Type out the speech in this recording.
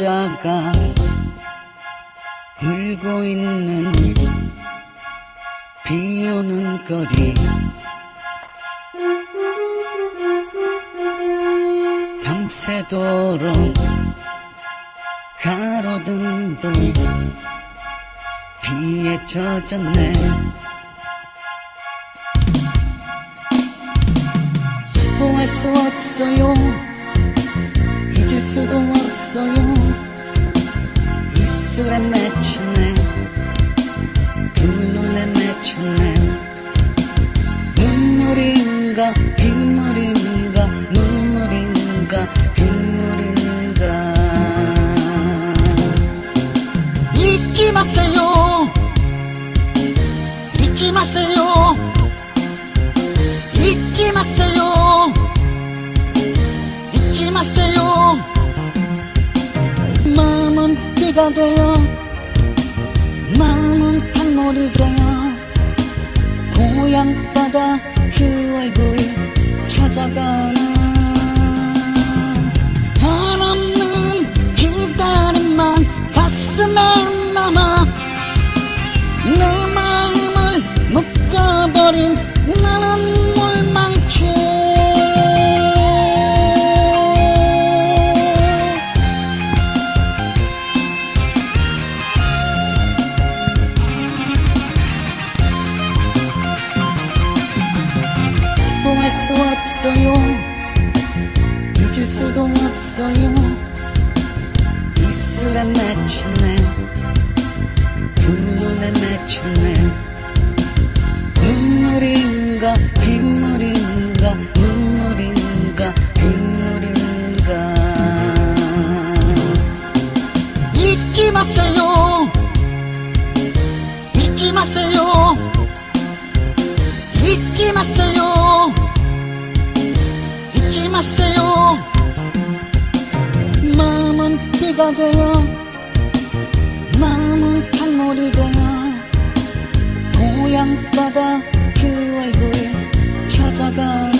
여자가 울고 있는 비 오는 거리. 밤새도록 가로등 돌 비에 젖었네. 스포할 수 없어요 수도 없어요. 입술에 맺혔네. 두 눈에 맺혔네 비가 되어 마음은 강물이 되어 고향 바다 그 얼굴 찾아가는 한없는 기다림만 가슴에 남아 내 마음을 묶어버린 수 없어요. 잊을 수도 없어요. 입술에 맺혔네 비가 되어 마음은 강물이 되어 고향바다 그 얼굴 찾아가